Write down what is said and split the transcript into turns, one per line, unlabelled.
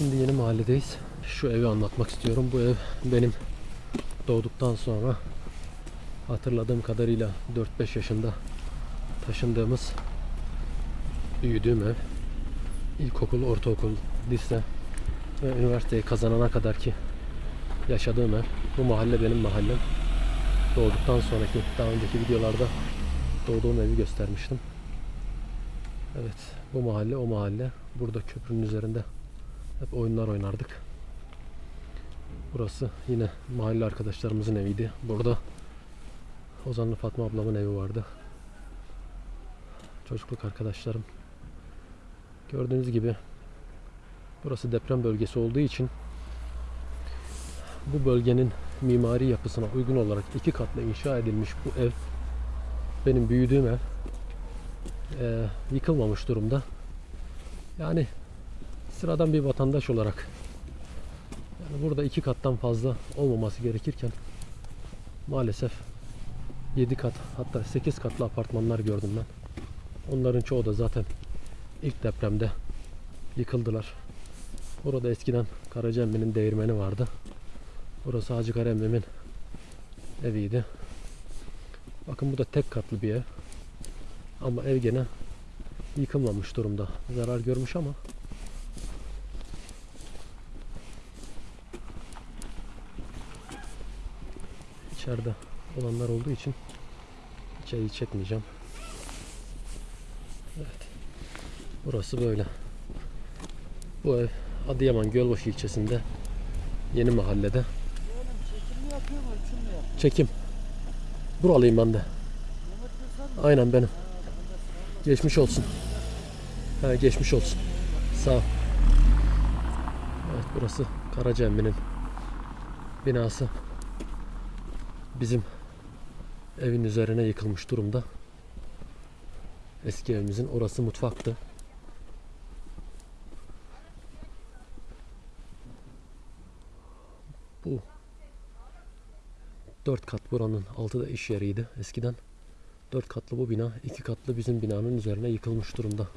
Şimdi yeni mahalledeyiz. Şu evi anlatmak istiyorum. Bu ev benim doğduktan sonra hatırladığım kadarıyla 4-5 yaşında taşındığımız büyüdüğüm ev. İlkokul, ortaokul, lise ve üniversiteyi kazanana kadar ki yaşadığım ev. Bu mahalle benim mahallem. Doğduktan sonraki daha önceki videolarda doğduğum evi göstermiştim. Evet, bu mahalle o mahalle. Burada köprünün üzerinde hep oyunlar oynardık. Burası yine mahalle arkadaşlarımızın eviydi. Burada Ozanlı Fatma ablamın evi vardı. Çocukluk arkadaşlarım. Gördüğünüz gibi burası deprem bölgesi olduğu için bu bölgenin mimari yapısına uygun olarak iki katlı inşa edilmiş bu ev benim büyüdüğüm ev Ee, yıkılmamış durumda. Yani sıradan bir vatandaş olarak yani burada iki kattan fazla olmaması gerekirken maalesef 7 kat hatta 8 katlı apartmanlar gördüm ben. Onların çoğu da zaten ilk depremde yıkıldılar. Burada eskiden Karacemmi'nin değirmeni vardı. Burası Hacı Karemmi'nin eviydi. Bakın bu da tek katlı bir ev. Ama ev gene yıkılmamış durumda. Zarar görmüş ama içeride olanlar olduğu için içeriği çekmeyeceğim. Evet. Burası böyle. Bu ev Adıyaman Gölbaşı ilçesinde yeni mahallede.
Çekim mi yapıyor mu?
Çekim. Buralıyım ben de. Aynen benim. Geçmiş olsun. Ha, geçmiş olsun. Sağ ol. Evet burası Karaca binası. Bizim evin üzerine yıkılmış durumda. Eski evimizin orası mutfaktı. Bu dört kat buranın altı da iş yeriydi eskiden. Dört katlı bu bina, iki katlı bizim binanın üzerine yıkılmış durumda.